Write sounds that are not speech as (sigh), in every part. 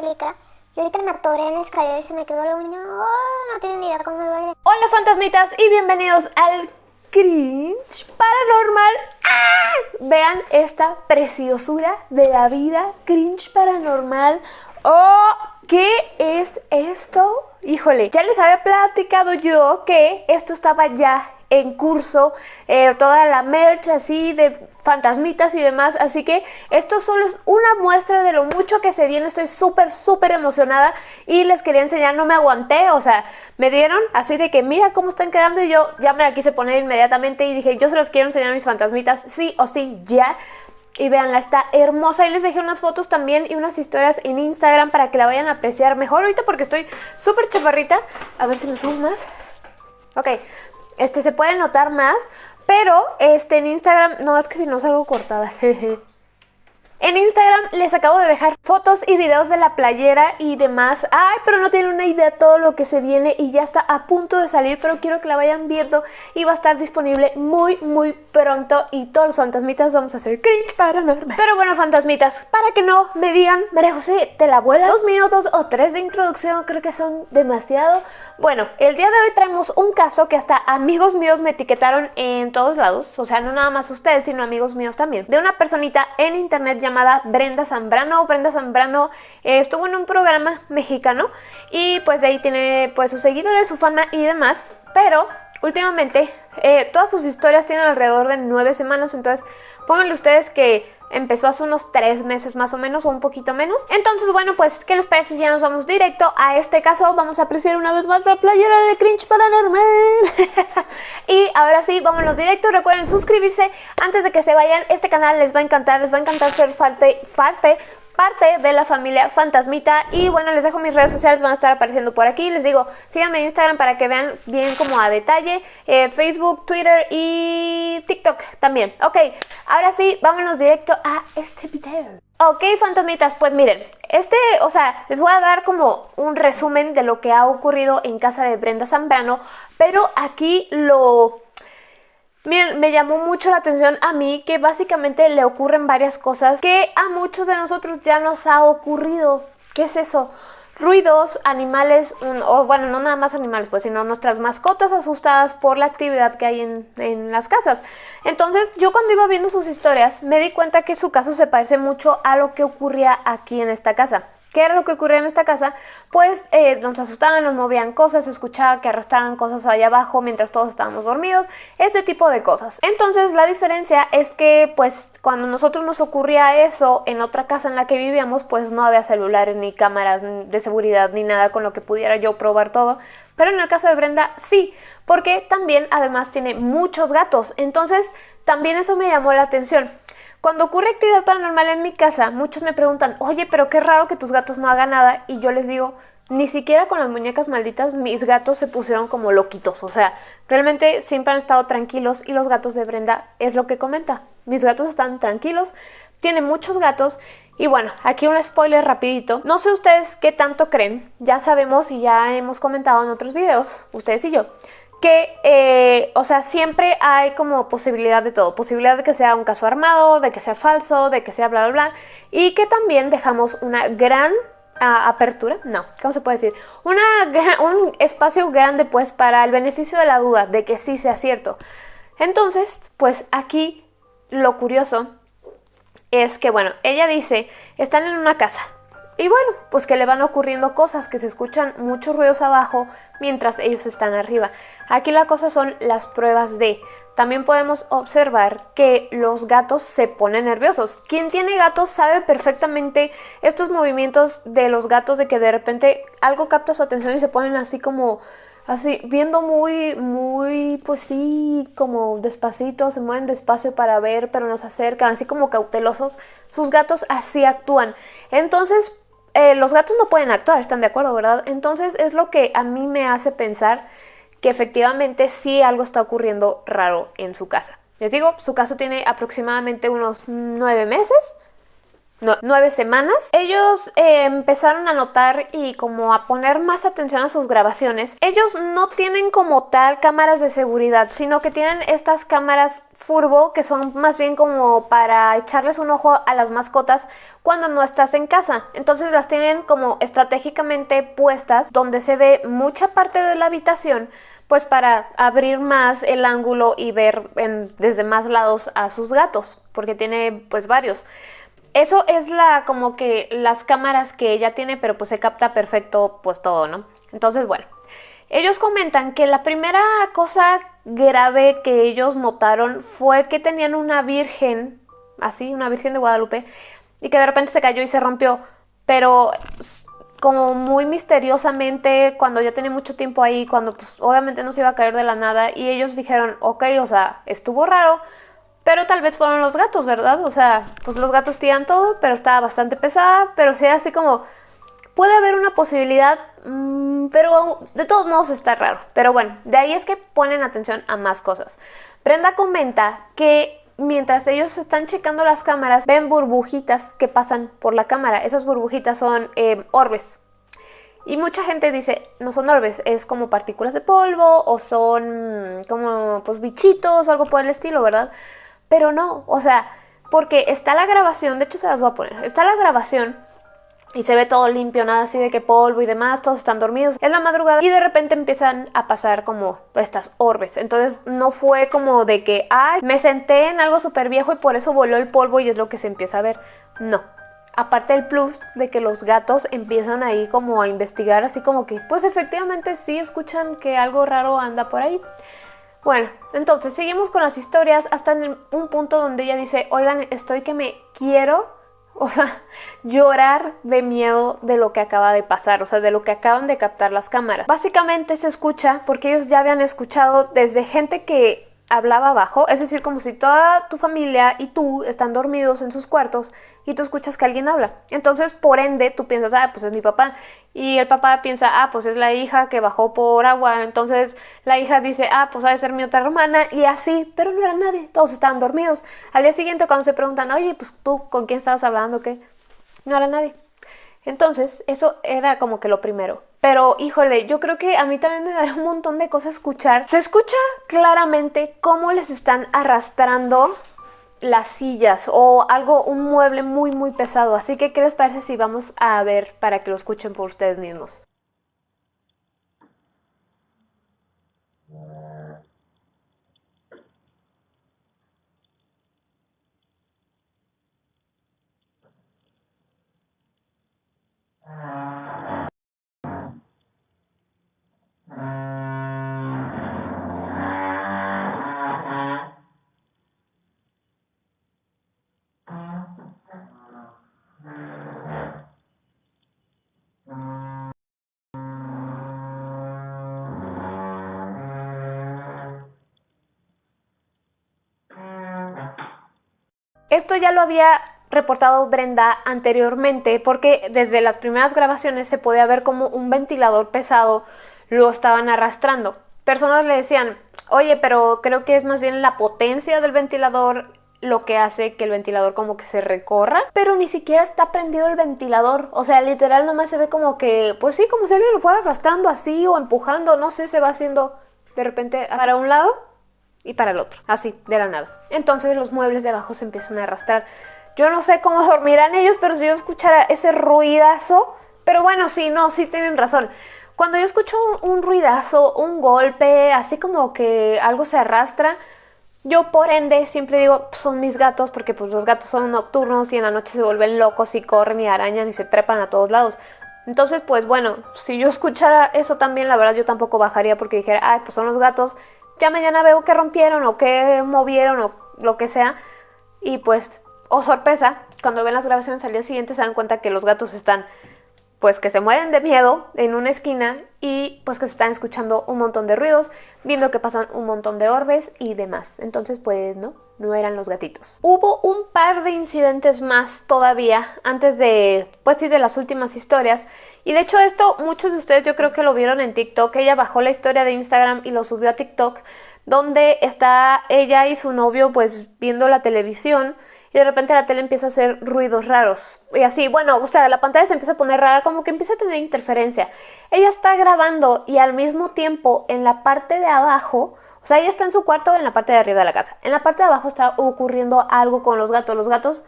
acrílica. Y ahorita me atoré en la escalera y se me quedó la uña. Oh, no tienen ni idea cómo me duele. Hola fantasmitas y bienvenidos al cringe paranormal. ¡Ah! Vean esta preciosura de la vida, cringe paranormal. Oh, ¿qué es esto? Híjole, ya les había platicado yo que esto estaba ya en curso, eh, toda la merch así de fantasmitas y demás, así que esto solo es una muestra de lo mucho que se viene, estoy súper, súper emocionada y les quería enseñar, no me aguanté, o sea, me dieron así de que mira cómo están quedando y yo ya me la quise poner inmediatamente y dije, yo se los quiero enseñar a mis fantasmitas, sí o sí, ya, y veanla, está hermosa. Y les dejé unas fotos también y unas historias en Instagram para que la vayan a apreciar mejor ahorita porque estoy súper chaparrita. A ver si me subo más. Ok, este se puede notar más, pero este en Instagram, no, es que si no salgo cortada, (laughs) jeje. En Instagram les acabo de dejar fotos y videos de la playera y demás. Ay, pero no tienen una idea de todo lo que se viene y ya está a punto de salir, pero quiero que la vayan viendo y va a estar disponible muy, muy pronto y todos los fantasmitas vamos a hacer cringe paranormal. Pero bueno, fantasmitas, para que no me digan, María José, ¿te la vuelas? Dos minutos o tres de introducción creo que son demasiado. Bueno, el día de hoy traemos un caso que hasta amigos míos me etiquetaron en todos lados, o sea, no nada más ustedes, sino amigos míos también, de una personita en internet llamada llamada Brenda Zambrano. Brenda Zambrano eh, estuvo en un programa mexicano y pues de ahí tiene pues sus seguidores, su fama y demás. Pero últimamente eh, todas sus historias tienen alrededor de nueve semanas, entonces pónganle ustedes que empezó hace unos tres meses más o menos o un poquito menos. Entonces, bueno, pues, ¿qué les parece si ya nos vamos directo a este caso? Vamos a apreciar una vez más la playera de Cringe Paranormal. (laughs) ahora sí, vámonos directo. Recuerden suscribirse antes de que se vayan. Este canal les va a encantar, les va a encantar ser parte, parte parte de la familia Fantasmita y bueno, les dejo mis redes sociales, van a estar apareciendo por aquí, les digo, síganme en Instagram para que vean bien como a detalle, eh, Facebook, Twitter y TikTok también. Ok, ahora sí, vámonos directo a este video. Ok, fantasmitas, pues miren, este, o sea, les voy a dar como un resumen de lo que ha ocurrido en casa de Brenda Zambrano, pero aquí lo Miren, me llamó mucho la atención a mí que básicamente le ocurren varias cosas que a muchos de nosotros ya nos ha ocurrido. ¿Qué es eso? Ruidos, animales, o bueno, no nada más animales, pues, sino nuestras mascotas asustadas por la actividad que hay en, en las casas. Entonces, yo cuando iba viendo sus historias, me di cuenta que su caso se parece mucho a lo que ocurría aquí en esta casa. ¿Qué era lo que ocurría en esta casa? Pues eh, nos asustaban, nos movían cosas, escuchaba que arrastraban cosas allá abajo mientras todos estábamos dormidos, ese tipo de cosas. Entonces la diferencia es que pues cuando nosotros nos ocurría eso en otra casa en la que vivíamos, pues no había celulares ni cámaras de seguridad ni nada con lo que pudiera yo probar todo. Pero en el caso de Brenda sí, porque también además tiene muchos gatos, entonces también eso me llamó la atención. Cuando ocurre actividad paranormal en mi casa, muchos me preguntan, oye, pero qué raro que tus gatos no hagan nada. Y yo les digo, ni siquiera con las muñecas malditas mis gatos se pusieron como loquitos. O sea, realmente siempre han estado tranquilos y los gatos de Brenda es lo que comenta. Mis gatos están tranquilos, tiene muchos gatos y bueno, aquí un spoiler rapidito. No sé ustedes qué tanto creen, ya sabemos y ya hemos comentado en otros videos, ustedes y yo, que, eh, o sea, siempre hay como posibilidad de todo, posibilidad de que sea un caso armado, de que sea falso, de que sea bla, bla, bla, y que también dejamos una gran apertura, no, ¿cómo se puede decir? Una, un espacio grande pues para el beneficio de la duda de que sí sea cierto. Entonces, pues aquí lo curioso es que, bueno, ella dice, están en una casa, y bueno, pues que le van ocurriendo cosas, que se escuchan muchos ruidos abajo mientras ellos están arriba. Aquí la cosa son las pruebas de. También podemos observar que los gatos se ponen nerviosos. Quien tiene gatos sabe perfectamente estos movimientos de los gatos de que de repente algo capta su atención y se ponen así como así, viendo muy, muy, pues sí, como despacito, se mueven despacio para ver, pero nos acercan, así como cautelosos. Sus gatos así actúan. Entonces, eh, los gatos no pueden actuar, ¿están de acuerdo, verdad? Entonces es lo que a mí me hace pensar que efectivamente sí algo está ocurriendo raro en su casa. Les digo, su caso tiene aproximadamente unos nueve meses, nueve semanas. Ellos eh, empezaron a notar y como a poner más atención a sus grabaciones. Ellos no tienen como tal cámaras de seguridad, sino que tienen estas cámaras furbo que son más bien como para echarles un ojo a las mascotas cuando no estás en casa. Entonces las tienen como estratégicamente puestas donde se ve mucha parte de la habitación pues para abrir más el ángulo y ver desde más lados a sus gatos, porque tiene pues varios. Eso es la como que las cámaras que ella tiene, pero pues se capta perfecto pues todo, ¿no? Entonces, bueno, ellos comentan que la primera cosa grave que ellos notaron fue que tenían una virgen, así, una virgen de Guadalupe, y que de repente se cayó y se rompió, pero como muy misteriosamente cuando ya tenía mucho tiempo ahí, cuando pues obviamente no se iba a caer de la nada y ellos dijeron, ok, o sea, estuvo raro, pero tal vez fueron los gatos, ¿verdad? O sea, pues los gatos tiran todo, pero estaba bastante pesada, pero sí así como, puede haber una posibilidad, mm, pero de todos modos está raro. Pero bueno, de ahí es que ponen atención a más cosas. Brenda comenta que mientras ellos están checando las cámaras, ven burbujitas que pasan por la cámara. Esas burbujitas son eh, orbes. Y mucha gente dice, no son orbes, es como partículas de polvo o son como pues bichitos o algo por el estilo, ¿verdad? Pero no, o sea, porque está la grabación, de hecho se las voy a poner, está la grabación y se ve todo limpio, nada así de que polvo y demás, todos están dormidos. Es la madrugada y de repente empiezan a pasar como estas orbes. Entonces no fue como de que, ay, me senté en algo súper viejo y por eso voló el polvo y es lo que se empieza a ver. No. Aparte el plus de que los gatos empiezan ahí como a investigar, así como que, pues efectivamente sí escuchan que algo raro anda por ahí. Bueno, entonces seguimos con las historias hasta en un punto donde ella dice, oigan, estoy que me quiero (laughs) o sea, llorar de miedo de lo que acaba de pasar, o sea, de lo que acaban de captar las cámaras. Básicamente se escucha porque ellos ya habían escuchado desde gente que hablaba abajo, es decir, como si toda tu familia y tú están dormidos en sus cuartos y tú escuchas que alguien habla. Entonces, por ende, tú piensas, ah, pues es mi papá. Y el papá piensa, ah, pues es la hija que bajó por agua. Entonces, la hija dice, ah, pues ha de ser mi otra hermana. Y así, pero no era nadie, todos estaban dormidos. Al día siguiente, cuando se preguntan, oye, pues tú, ¿con quién estabas hablando? ¿Qué? No era nadie. Entonces, eso era como que lo primero. Pero, híjole, yo creo que a mí también me dará un montón de cosas escuchar. Se escucha claramente cómo les están arrastrando las sillas o algo, un mueble muy muy pesado. Así que, ¿qué les parece si vamos a ver para que lo escuchen por ustedes mismos? Esto ya lo había reportado Brenda anteriormente porque desde las primeras grabaciones se podía ver como un ventilador pesado lo estaban arrastrando. Personas le decían, oye, pero creo que es más bien la potencia del ventilador lo que hace que el ventilador como que se recorra, pero ni siquiera está prendido el ventilador, o sea, literal nomás se ve como que, pues sí, como si alguien lo fuera arrastrando así o empujando, no sé, se va haciendo de repente para un lado y para el otro, así, de la nada. Entonces los muebles de abajo se empiezan a arrastrar. Yo no sé cómo (laughs) dormirán ellos, pero si yo escuchara ese ruidazo, pero bueno, sí, no, sí tienen razón. Cuando yo escucho un ruidazo, un golpe, así como que algo se arrastra, yo por ende siempre digo, son mis gatos, porque pues los gatos son nocturnos y en la noche se vuelven locos y corren y arañan y se trepan a todos lados. Entonces, pues bueno, si yo escuchara eso también, la verdad yo tampoco bajaría porque dijera, ay, pues son los gatos, ya mañana veo que rompieron o que movieron o lo que sea. Y pues, oh sorpresa, cuando ven las grabaciones al día siguiente se dan cuenta que los gatos están, pues que se mueren de miedo en una esquina y pues que se están escuchando un montón de ruidos, viendo que pasan un montón de orbes y demás. Entonces, pues no, no eran los gatitos. Hubo un par de incidentes más todavía antes de, pues sí, de las últimas historias. Y de hecho esto muchos de ustedes yo creo que lo vieron en TikTok. Ella bajó la historia de Instagram y lo subió a TikTok, donde está ella y su novio pues viendo la televisión y de repente la tele empieza a hacer ruidos raros. Y así, bueno, o sea, la pantalla se empieza a poner rara, como que empieza a tener interferencia. Ella está grabando y al mismo tiempo en la parte de abajo, o sea, ella está en su cuarto en la parte de arriba de la casa. En la parte de abajo está ocurriendo algo con los gatos. Los gatos,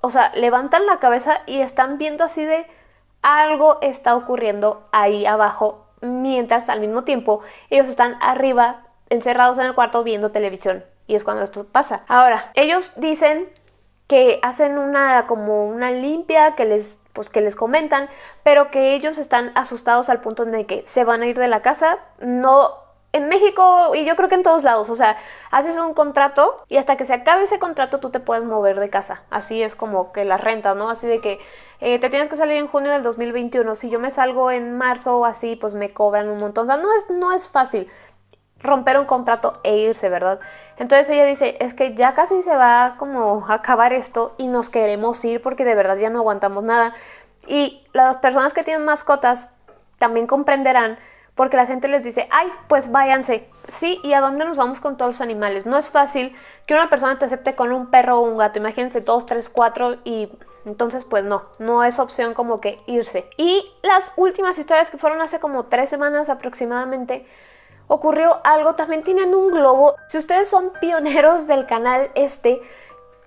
o sea, levantan la cabeza y están viendo así de algo está ocurriendo ahí abajo, mientras al mismo tiempo ellos están arriba encerrados en el cuarto viendo televisión. Y es cuando esto pasa. Ahora, ellos dicen que hacen una como una limpia, que les pues que les comentan, pero que ellos están asustados al punto de que se van a ir de la casa. No en México y yo creo que en todos lados, o sea, haces un contrato y hasta que se acabe ese contrato tú te puedes mover de casa. Así es como que la renta, ¿no? Así de que eh, te tienes que salir en junio del 2021. Si yo me salgo en marzo o así, pues me cobran un montón. O sea, no es, no es fácil romper un contrato e irse, ¿verdad? Entonces ella dice, es que ya casi se va como a acabar esto y nos queremos ir porque de verdad ya no aguantamos nada. Y las personas que tienen mascotas también comprenderán porque la gente les dice, ay, pues váyanse. Sí, ¿y a dónde nos vamos con todos los animales? No es fácil que una persona te acepte con un perro o un gato. Imagínense dos, tres, cuatro y entonces pues no, no es opción como que irse. Y las últimas historias que fueron hace como tres semanas aproximadamente, ocurrió algo, también tienen un globo. Si ustedes son pioneros del canal este,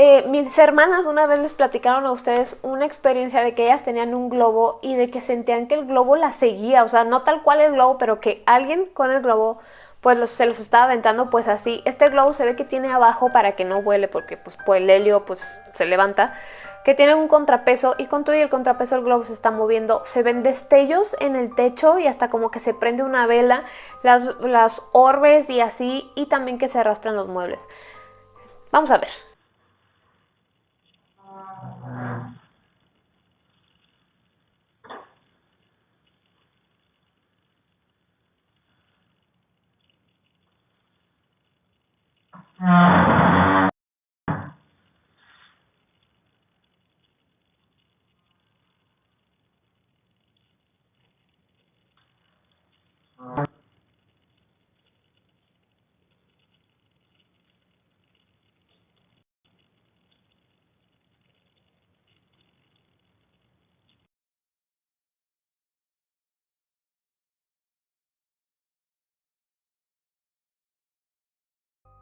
eh, mis hermanas una vez les platicaron a ustedes una experiencia de que ellas tenían un globo y de que sentían que el globo las seguía, o sea, no tal cual el globo, pero que alguien con el globo pues se los estaba aventando pues así. Este globo se ve que tiene abajo para que no vuele porque pues el helio pues se levanta, que tiene un contrapeso y con todo y el contrapeso el globo se está moviendo. Se ven destellos en el techo y hasta como que se prende una vela, las, las orbes y así y también que se arrastran los muebles. Vamos a ver.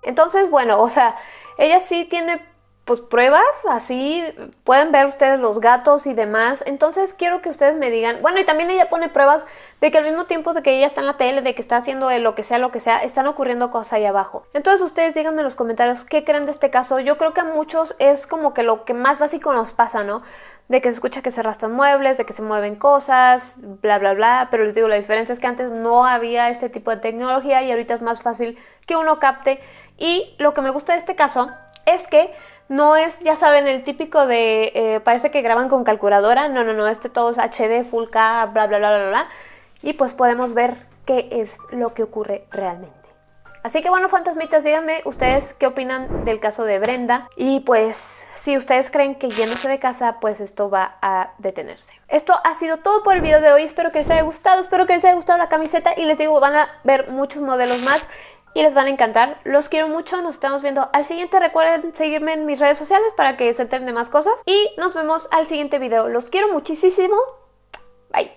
Entonces, bueno, o sea, ella sí tiene pues pruebas, así pueden ver ustedes los gatos y demás. Entonces quiero que ustedes me digan, bueno, y también ella pone pruebas de que al mismo tiempo de que ella está en la tele, de que está haciendo lo que sea, lo que sea, están ocurriendo cosas ahí abajo. Entonces ustedes díganme en los comentarios qué creen de este caso. Yo creo que a muchos es como que lo que más básico nos pasa, ¿no? De que se escucha que se arrastran muebles, de que se mueven cosas, bla, bla, bla. Pero les digo, la diferencia es que antes no había este tipo de tecnología y ahorita es más fácil que uno capte. Y lo que me gusta de este caso es que no es, ya saben, el típico de, eh, parece que graban con calculadora, no, no, no, este todo es HD, Full K, bla, bla, bla, bla, bla, y pues podemos ver qué es lo que ocurre realmente. Así que bueno, fantasmitas, díganme ustedes qué opinan del caso de Brenda y pues si ustedes creen que yéndose de casa, pues esto va a detenerse. Esto ha sido todo por el video de hoy, espero que les haya gustado, espero que les haya gustado la camiseta y les digo, van a ver muchos modelos más y les van a encantar. Los quiero mucho, nos estamos viendo al siguiente. Recuerden seguirme en mis redes sociales para que se enteren de más cosas y nos vemos al siguiente video. Los quiero muchísimo. Bye.